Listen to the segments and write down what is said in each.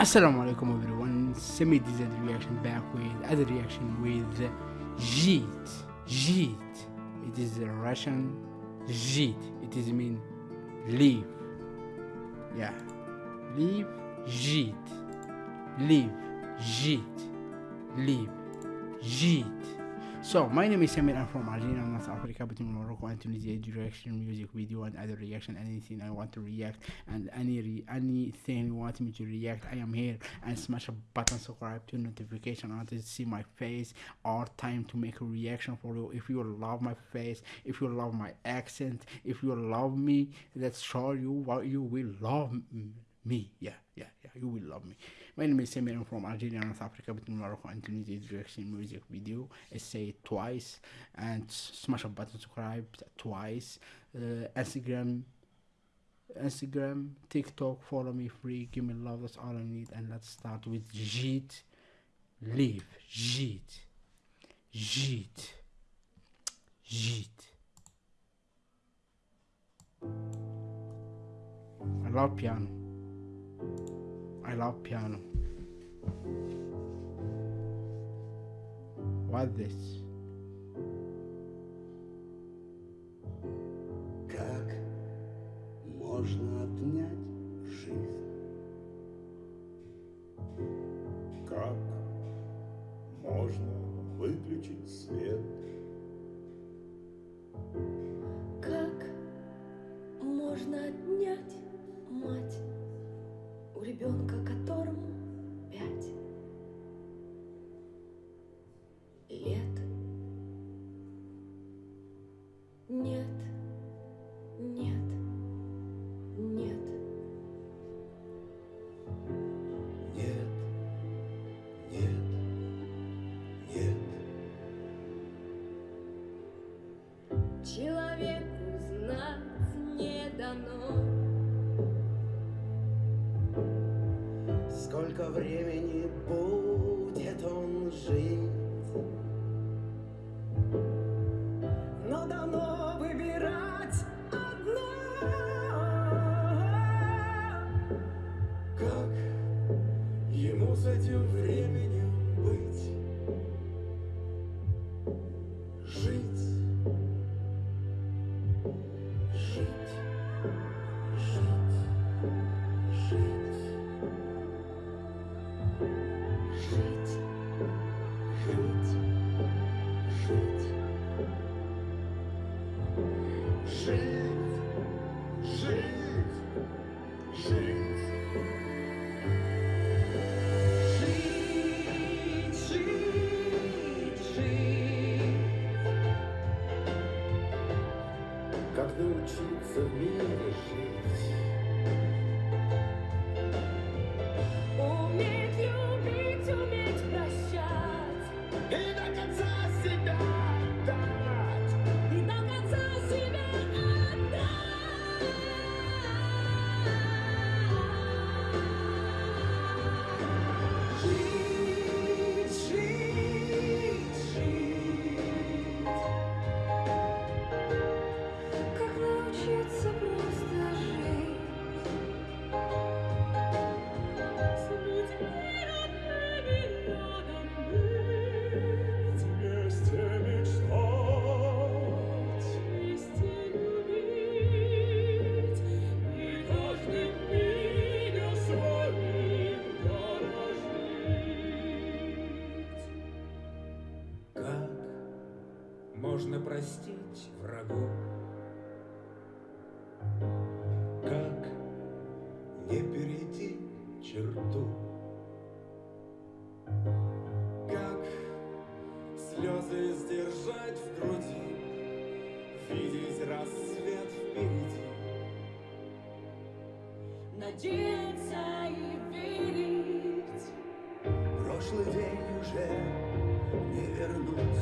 Assalamu alaikum everyone, Semi DZ reaction back with other reaction with Jeet. Jeet. It is a Russian Jeet. It is mean leave. Yeah. Leave Jeet. Leave Jeet. Leave Jeet. So my name is Samir. I'm from Algeria, North Africa, between Morocco and Tunisia. Direction, music, video, and other reaction. Anything I want to react, and any re- anything you want me to react, I am here. And smash a button, subscribe to notification. I want to see my face or time to make a reaction for you. If you love my face, if you love my accent, if you love me, let's show you what you will love me. Yeah, yeah, yeah. You will love me. My name is Samir. I'm from Algeria, North Africa, between Morocco and Tunisia. Direction, music, video. I say it twice and smash a button, subscribe twice. Uh, Instagram, Instagram, TikTok, follow me free, give me love, that's all I need. And let's start with Jeet. Leave. Jeet. Jeet. Jeet. I love piano. I love piano. What this? Как можно отнять жизнь? Как можно выключить свет? Как можно отнять ребенка, которому Сколько времени будет он жить? Прошлый день уже не вернуть.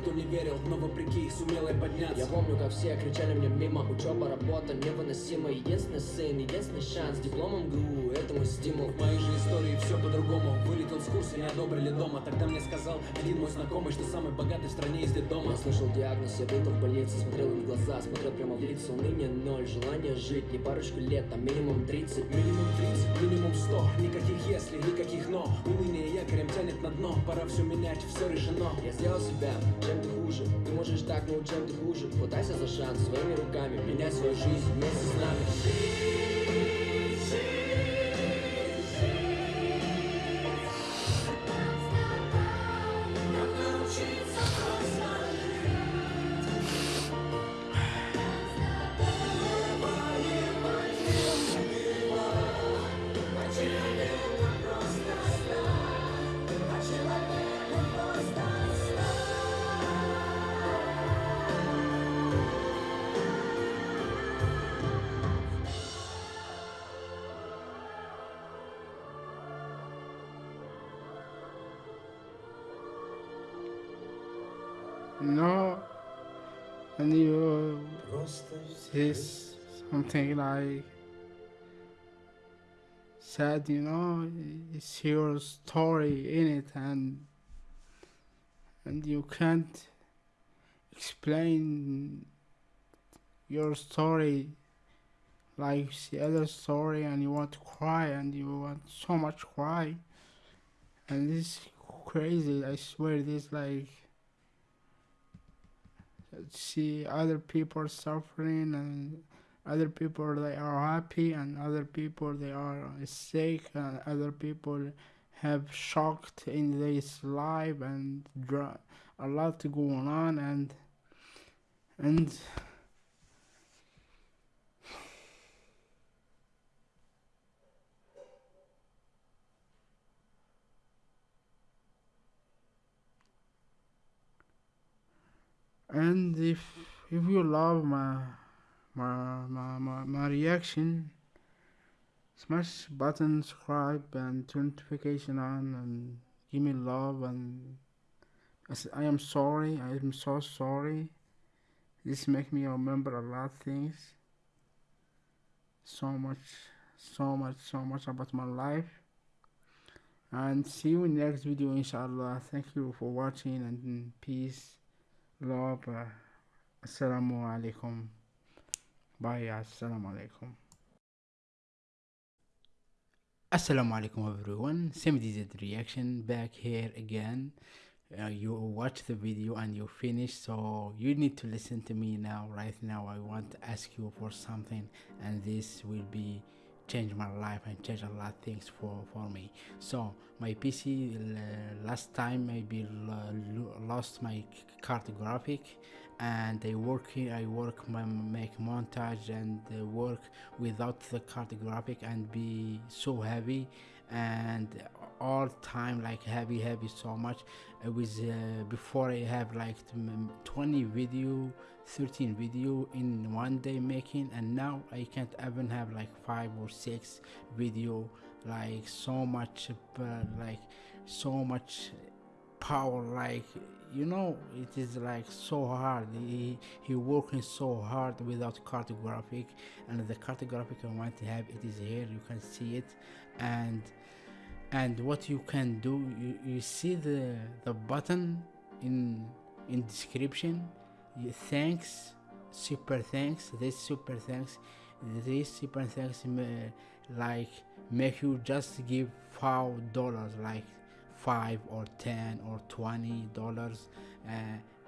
Никто не верил Но вопреки сумел я подняться. Я помню, как все кричали мне мимо Учеба, работа невыносима Единственный сын, единственный шанс Дипломом ГУ, это мой стимул В моей же истории все по-другому. Вылетел с курса, не одобрили дома. Тогда мне сказал один мой знакомый Что самый богатый в стране из дома. Я слышал диагноз, я был в больнице Смотрел им в глаза, смотрел прямо в лица Уныние ноль, желание жить Не парочку лет, а минимум 30 Минимум 30, минимум 100 Никаких если, никаких но Уныние якорем тянет на дно. Пора все менять, все решено. Я сделал себя, чем ты хуже. Ты можешь так, но чем ты хуже. Хватайся за шанс своими руками Меняй свою жизнь вместе с нами No. And you it's something like sad, you know, it's your story in it and and you can't explain your story like the other story and you want to cry and you want so much cry and this crazy I swear this like see other people suffering and other people they are happy and other people they are sick and other people have shocked in this life and a lot going on and and and if if you love my my my, my, my reaction smash button subscribe and turn notification on and give me love and I am sorry I am so sorry. This make me remember a lot of things. So much so much so much about my life. And see you in next video inshallah. Thank you for watching and peace love assalamu alaikum. Bye assalamu alaikum. Assalamu alaikum everyone. Semi DZ reaction back here again. Uh, you watch the video and you finish so you need to listen to me now. Right now i want to ask you for something and this will be change my life and change a lot of things for for me. So my pc uh, last time maybe lost my card graphic and i work i work my make montage and uh, work without the card graphic and be so heavy and all time like heavy heavy so much. It was uh, before i have like 20 video 13 video in one day making and now i can't even have like five or six video like so much uh, like so much power like you know it is like so hard. He, he working so hard without card graphic and the card graphic i want to have it is here you can see it. And and what you can do you, you see the the button in in description. Thanks super thanks this super thanks this super thanks like make you just give five dollars like five or ten or twenty dollars uh,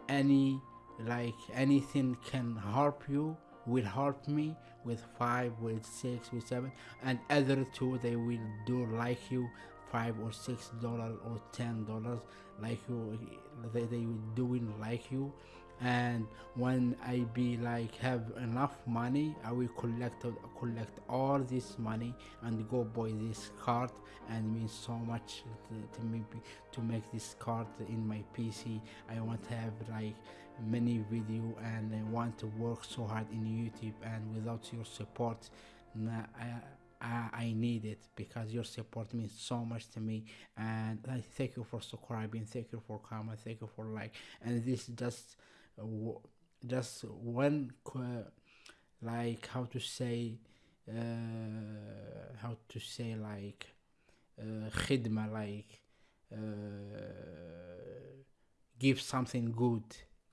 any like anything can help you will help me with five with six with seven and other two they will do like you five or six dollar or ten dollars like you they, they doing like you. And when i be like have enough money i will collect collect all this money and go buy this card and means so much to, to me to make this card in my pc i want to have like many video and i want to work so hard in youtube and without your support nah, I, I, I need it because your support means so much to me. And I thank you for subscribing thank you for comment thank you for like. And this just uh, just one like how to say uh, how to say like uh, khidma like uh, give something good.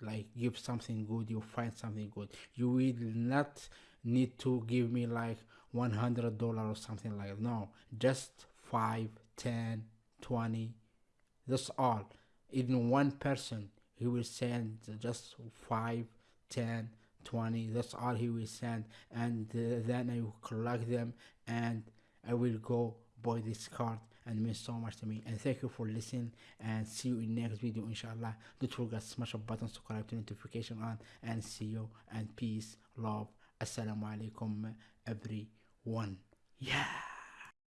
Like give something good you find something good. You will not need to give me like 100 dollar or something like that. no just 5 10 20 that's all. Even one person he will send just 5 10 20 that's all he will send. And uh, then i will collect them and i will go buy this card and means so much to me. And thank you for listening and see you in next video inshallah. Don't forget smash a button subscribe to notification on and see you. And peace love assalamu alaikum everyone. Yeah